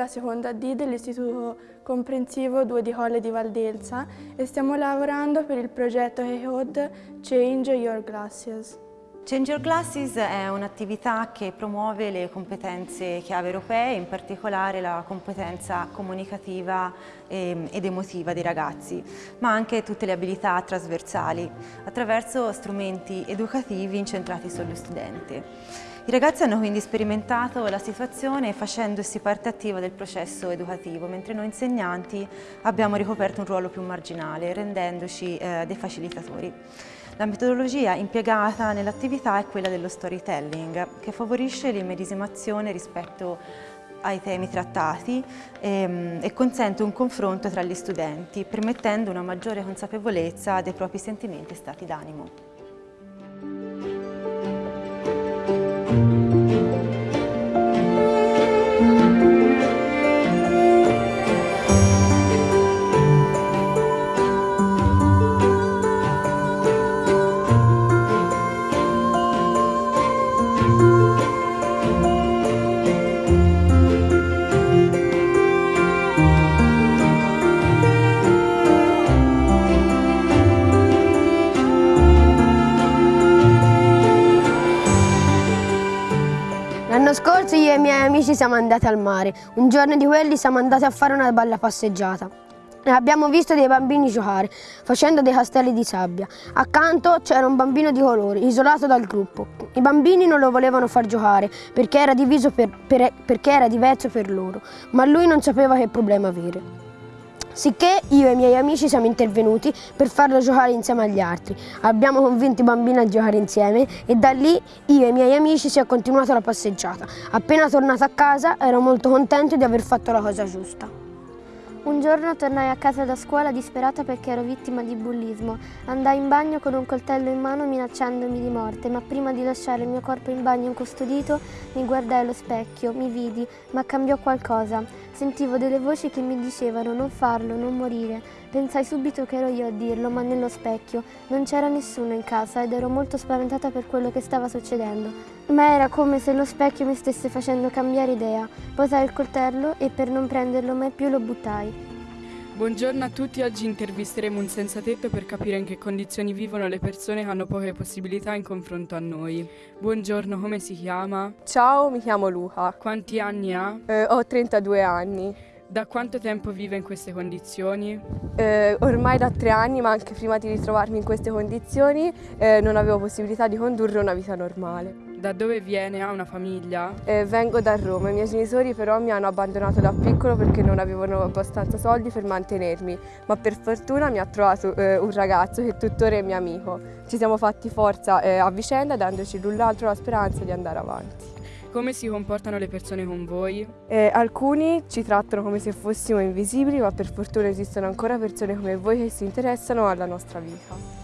la seconda D dell'Istituto Comprensivo 2 di Colle di Valdelsa e stiamo lavorando per il progetto HEHOD Change Your Glasses. Change Your Glasses è un'attività che promuove le competenze chiave europee, in particolare la competenza comunicativa ehm, ed emotiva dei ragazzi, ma anche tutte le abilità trasversali, attraverso strumenti educativi incentrati sullo studente. I ragazzi hanno quindi sperimentato la situazione facendosi parte attiva del processo educativo, mentre noi insegnanti abbiamo ricoperto un ruolo più marginale, rendendoci eh, dei facilitatori. La metodologia impiegata nell'attività è quella dello storytelling, che favorisce l'immedesimazione rispetto ai temi trattati ehm, e consente un confronto tra gli studenti, permettendo una maggiore consapevolezza dei propri sentimenti e stati d'animo. E i miei amici siamo andati al mare. Un giorno di quelli siamo andati a fare una bella passeggiata. Abbiamo visto dei bambini giocare, facendo dei castelli di sabbia. Accanto c'era un bambino di colore, isolato dal gruppo. I bambini non lo volevano far giocare perché era, per, per, perché era diverso per loro, ma lui non sapeva che problema avere. Sicché io e i miei amici siamo intervenuti per farlo giocare insieme agli altri. Abbiamo convinto i bambini a giocare insieme e da lì io e i miei amici si è continuata la passeggiata. Appena tornato a casa ero molto contento di aver fatto la cosa giusta. Un giorno tornai a casa da scuola disperata perché ero vittima di bullismo. Andai in bagno con un coltello in mano minacciandomi di morte, ma prima di lasciare il mio corpo in bagno incustodito mi guardai allo specchio, mi vidi, ma cambiò qualcosa. Sentivo delle voci che mi dicevano non farlo, non morire. Pensai subito che ero io a dirlo, ma nello specchio non c'era nessuno in casa ed ero molto spaventata per quello che stava succedendo. Ma era come se lo specchio mi stesse facendo cambiare idea. Posai il coltello e per non prenderlo mai più lo buttai. Buongiorno a tutti, oggi intervisteremo un senza tetto per capire in che condizioni vivono le persone che hanno poche possibilità in confronto a noi. Buongiorno, come si chiama? Ciao, mi chiamo Luca. Quanti anni ha? Eh, ho 32 anni. Da quanto tempo vive in queste condizioni? Eh, ormai da tre anni, ma anche prima di ritrovarmi in queste condizioni eh, non avevo possibilità di condurre una vita normale. Da dove viene? Ha una famiglia? Eh, vengo da Roma, i miei genitori però mi hanno abbandonato da piccolo perché non avevano abbastanza soldi per mantenermi, ma per fortuna mi ha trovato eh, un ragazzo che tuttora è mio amico. Ci siamo fatti forza eh, a vicenda dandoci l'un l'altro la speranza di andare avanti. Come si comportano le persone con voi? Eh, alcuni ci trattano come se fossimo invisibili, ma per fortuna esistono ancora persone come voi che si interessano alla nostra vita.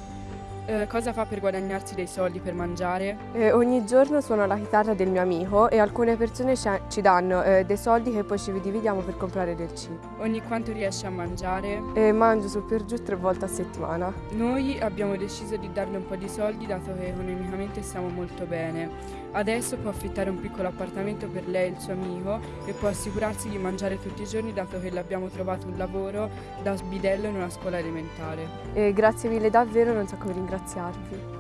Eh, cosa fa per guadagnarsi dei soldi per mangiare? Eh, ogni giorno suono la chitarra del mio amico e alcune persone ci danno eh, dei soldi che poi ci dividiamo per comprare del cibo. Ogni quanto riesce a mangiare? Eh, mangio su per giù tre volte a settimana. Noi abbiamo deciso di darle un po' di soldi dato che economicamente stiamo molto bene. Adesso può affittare un piccolo appartamento per lei e il suo amico e può assicurarsi di mangiare tutti i giorni dato che le abbiamo trovato un lavoro da sbidello in una scuola elementare. Eh, grazie mille davvero, non so come ringraziare ringraziarvi.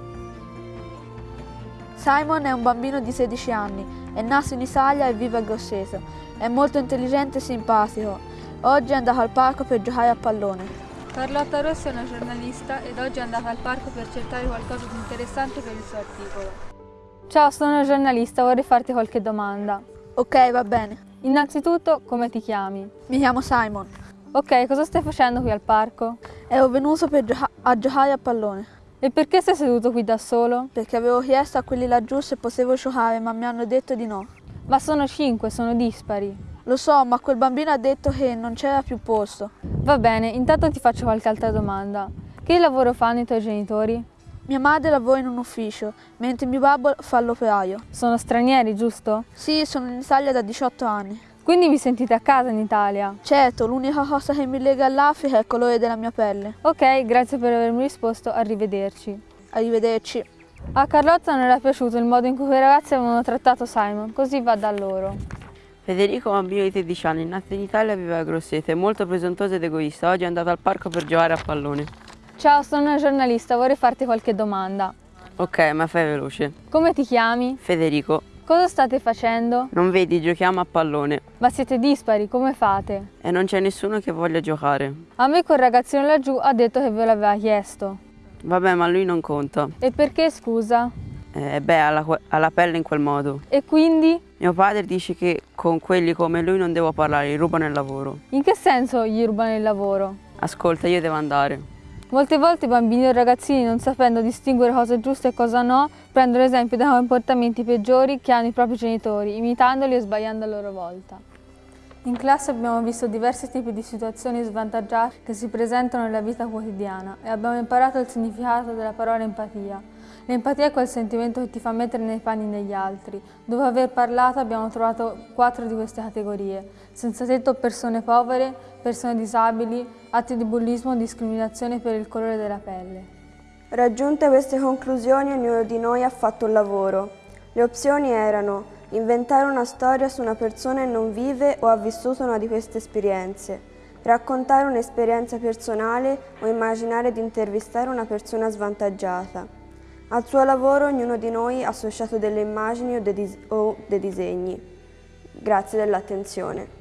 Simon è un bambino di 16 anni, è nato in Italia e vive a Grosseto. È molto intelligente e simpatico. Oggi è andato al parco per giocare a pallone. Carlotta Rossi è una giornalista ed oggi è andata al parco per cercare qualcosa di interessante per il suo articolo. Ciao, sono una giornalista, vorrei farti qualche domanda. Ok, va bene. Innanzitutto, come ti chiami? Mi chiamo Simon. Ok, cosa stai facendo qui al parco? E ho venuto gioca a giocare a pallone. E perché sei seduto qui da solo? Perché avevo chiesto a quelli laggiù se potevo giocare, ma mi hanno detto di no. Ma sono cinque, sono dispari. Lo so, ma quel bambino ha detto che non c'era più posto. Va bene, intanto ti faccio qualche altra domanda. Che lavoro fanno i tuoi genitori? Mia madre lavora in un ufficio, mentre mio babbo fa l'operaio. Sono stranieri, giusto? Sì, sono in Italia da 18 anni. Quindi vi sentite a casa in Italia? Certo, l'unica cosa che mi lega all'Africa è il colore della mia pelle. Ok, grazie per avermi risposto, arrivederci. Arrivederci. A Carlotta non era piaciuto il modo in cui quei ragazzi avevano trattato Simon, così va da loro. Federico, bambino di 13 anni, nato in Italia, aveva grossete, molto presuntuoso ed egoista. Oggi è andato al parco per giocare a pallone. Ciao, sono una giornalista, vorrei farti qualche domanda. Ok, ma fai veloce. Come ti chiami? Federico. Cosa state facendo? Non vedi, giochiamo a pallone. Ma siete dispari, come fate? E non c'è nessuno che voglia giocare. A me quel ragazzino laggiù ha detto che ve l'aveva chiesto. Vabbè, ma lui non conta. E perché, scusa? Eh, beh, ha la, ha la pelle in quel modo. E quindi? Mio padre dice che con quelli come lui non devo parlare, gli rubano il lavoro. In che senso gli rubano il lavoro? Ascolta, io devo andare. Molte volte i bambini o ragazzini, non sapendo distinguere cosa è giusto e cosa no, prendono esempio dai comportamenti peggiori che hanno i propri genitori, imitandoli e sbagliando a loro volta. In classe abbiamo visto diversi tipi di situazioni svantaggiate che si presentano nella vita quotidiana e abbiamo imparato il significato della parola empatia. L'empatia è quel sentimento che ti fa mettere nei panni degli altri. Dopo aver parlato abbiamo trovato quattro di queste categorie. Senza tetto persone povere, persone disabili, atti di bullismo o discriminazione per il colore della pelle. Raggiunte queste conclusioni ognuno di noi ha fatto un lavoro. Le opzioni erano inventare una storia su una persona che non vive o ha vissuto una di queste esperienze, raccontare un'esperienza personale o immaginare di intervistare una persona svantaggiata. Al suo lavoro ognuno di noi ha associato delle immagini o dei, dis o dei disegni. Grazie dell'attenzione.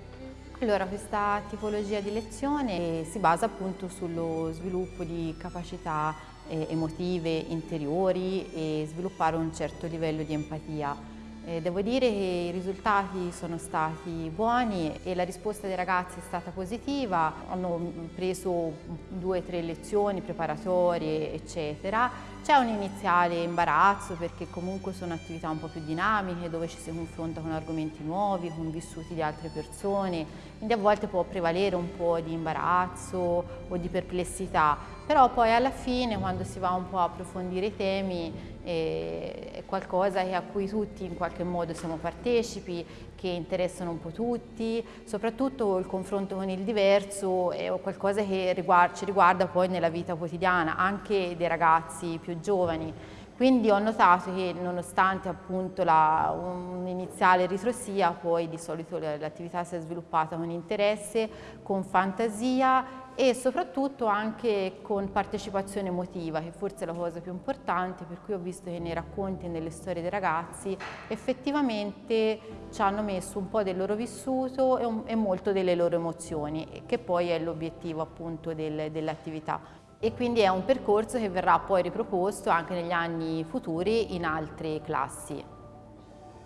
Allora, questa tipologia di lezione si basa appunto sullo sviluppo di capacità eh, emotive interiori e sviluppare un certo livello di empatia. Eh, devo dire che i risultati sono stati buoni e la risposta dei ragazzi è stata positiva, hanno preso due o tre lezioni preparatorie eccetera. C'è un iniziale imbarazzo perché comunque sono attività un po' più dinamiche dove ci si confronta con argomenti nuovi, con vissuti di altre persone, quindi a volte può prevalere un po' di imbarazzo o di perplessità, però poi alla fine quando si va un po' a approfondire i temi è qualcosa a cui tutti in qualche modo siamo partecipi, che interessano un po' tutti, soprattutto il confronto con il diverso è qualcosa che ci riguarda poi nella vita quotidiana, anche dei ragazzi più giovani. Quindi ho notato che nonostante appunto un'iniziale ritrosia, poi di solito l'attività si è sviluppata con interesse, con fantasia e soprattutto anche con partecipazione emotiva, che forse è la cosa più importante, per cui ho visto che nei racconti e nelle storie dei ragazzi effettivamente ci hanno messo un po' del loro vissuto e, un, e molto delle loro emozioni, che poi è l'obiettivo appunto del, dell'attività e quindi è un percorso che verrà poi riproposto anche negli anni futuri in altre classi.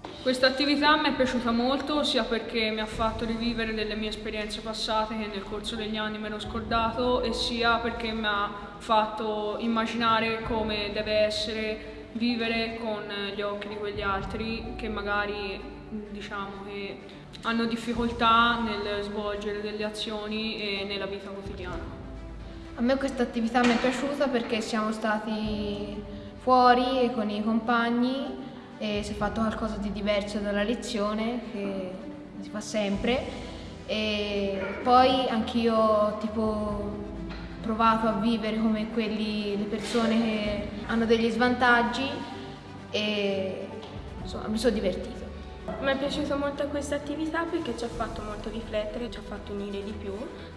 Questa attività mi è piaciuta molto sia perché mi ha fatto rivivere delle mie esperienze passate che nel corso degli anni mi ero scordato e sia perché mi ha fatto immaginare come deve essere vivere con gli occhi di quegli altri che magari diciamo che hanno difficoltà nel svolgere delle azioni e nella vita quotidiana. A me questa attività mi è piaciuta perché siamo stati fuori con i compagni e si è fatto qualcosa di diverso dalla lezione che si fa sempre e poi anch'io tipo provato a vivere come quelli, le persone che hanno degli svantaggi e insomma mi sono divertita. Mi è piaciuta molto questa attività perché ci ha fatto molto riflettere, ci ha fatto unire di più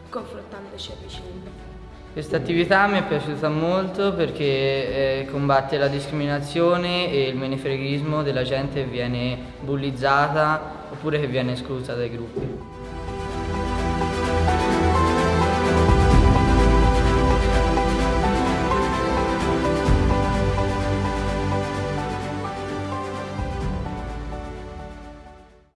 confrontandoci a vicenda. Questa attività mi è piaciuta molto perché eh, combatte la discriminazione e il menefreghismo della gente che viene bullizzata oppure che viene esclusa dai gruppi.